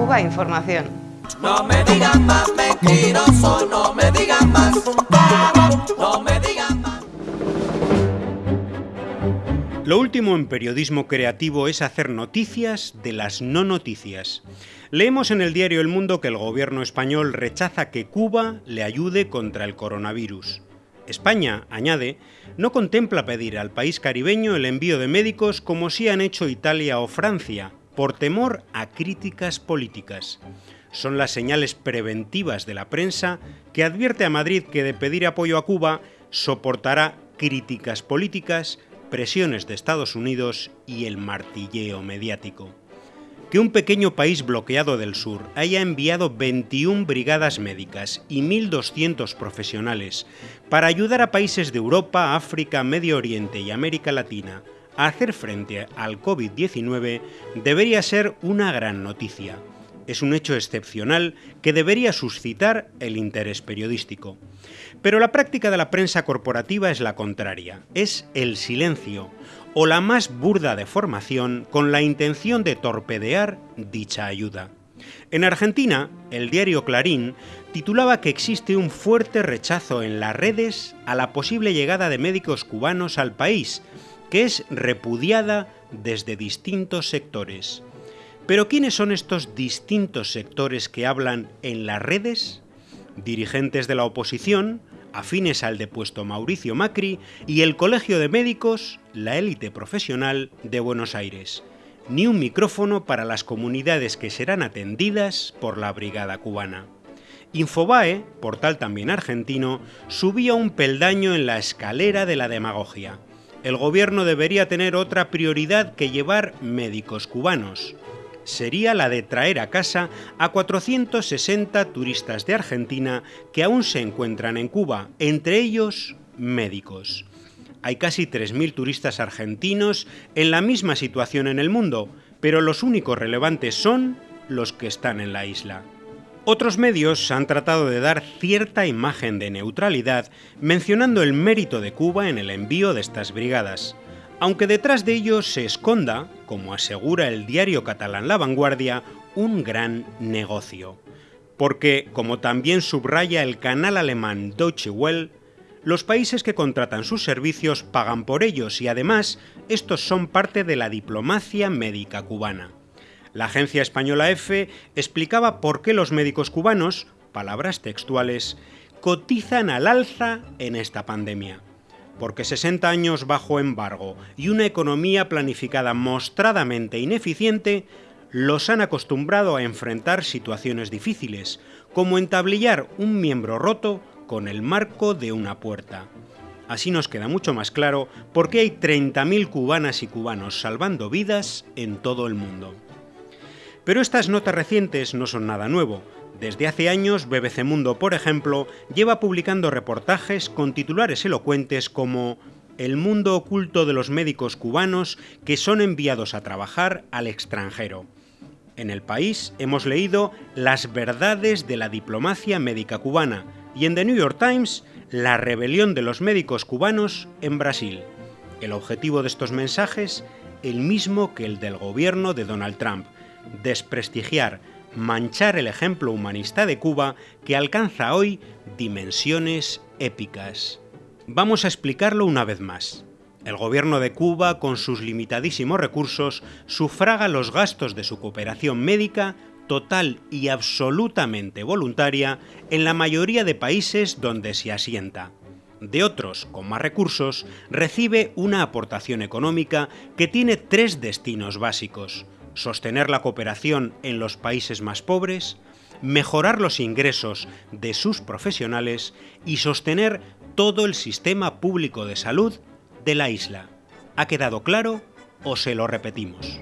Cuba Información. No me digan más mentiroso, no me digan más, no me digan más. Lo último en periodismo creativo es hacer noticias de las no noticias. Leemos en el diario El Mundo que el gobierno español rechaza que Cuba le ayude contra el coronavirus. España, añade, no contempla pedir al país caribeño el envío de médicos como si han hecho Italia o Francia, por temor a críticas políticas. Son las señales preventivas de la prensa que advierte a Madrid que de pedir apoyo a Cuba soportará críticas políticas presiones de Estados Unidos y el martilleo mediático. Que un pequeño país bloqueado del sur haya enviado 21 brigadas médicas y 1.200 profesionales para ayudar a países de Europa, África, Medio Oriente y América Latina hacer frente al COVID-19 debería ser una gran noticia. Es un hecho excepcional que debería suscitar el interés periodístico. Pero la práctica de la prensa corporativa es la contraria, es el silencio, o la más burda deformación con la intención de torpedear dicha ayuda. En Argentina, el diario Clarín titulaba que existe un fuerte rechazo en las redes a la posible llegada de médicos cubanos al país, que es repudiada desde distintos sectores. Pero ¿quiénes son estos distintos sectores que hablan en las redes? Dirigentes de la oposición, afines al depuesto Mauricio Macri, y el Colegio de Médicos, la élite profesional de Buenos Aires. Ni un micrófono para las comunidades que serán atendidas por la Brigada Cubana. Infobae, portal también argentino, subía un peldaño en la escalera de la demagogia. El gobierno debería tener otra prioridad que llevar médicos cubanos sería la de traer a casa a 460 turistas de Argentina que aún se encuentran en Cuba, entre ellos médicos. Hay casi 3.000 turistas argentinos en la misma situación en el mundo, pero los únicos relevantes son los que están en la isla. Otros medios han tratado de dar cierta imagen de neutralidad mencionando el mérito de Cuba en el envío de estas brigadas aunque detrás de ello se esconda, como asegura el diario catalán La Vanguardia, un gran negocio. Porque, como también subraya el canal alemán Deutsche Welle, los países que contratan sus servicios pagan por ellos y además estos son parte de la diplomacia médica cubana. La agencia española EFE explicaba por qué los médicos cubanos, palabras textuales, cotizan al alza en esta pandemia porque 60 años bajo embargo y una economía planificada mostradamente ineficiente los han acostumbrado a enfrentar situaciones difíciles, como entablillar un miembro roto con el marco de una puerta. Así nos queda mucho más claro por qué hay 30.000 cubanas y cubanos salvando vidas en todo el mundo. Pero estas notas recientes no son nada nuevo, desde hace años, BBC Mundo, por ejemplo, lleva publicando reportajes con titulares elocuentes como El mundo oculto de los médicos cubanos que son enviados a trabajar al extranjero. En el país hemos leído Las verdades de la diplomacia médica cubana y en The New York Times La rebelión de los médicos cubanos en Brasil. El objetivo de estos mensajes, el mismo que el del gobierno de Donald Trump, desprestigiar, manchar el ejemplo humanista de Cuba que alcanza hoy dimensiones épicas. Vamos a explicarlo una vez más. El gobierno de Cuba, con sus limitadísimos recursos, sufraga los gastos de su cooperación médica total y absolutamente voluntaria en la mayoría de países donde se asienta. De otros, con más recursos, recibe una aportación económica que tiene tres destinos básicos sostener la cooperación en los países más pobres, mejorar los ingresos de sus profesionales y sostener todo el sistema público de salud de la isla. ¿Ha quedado claro o se lo repetimos?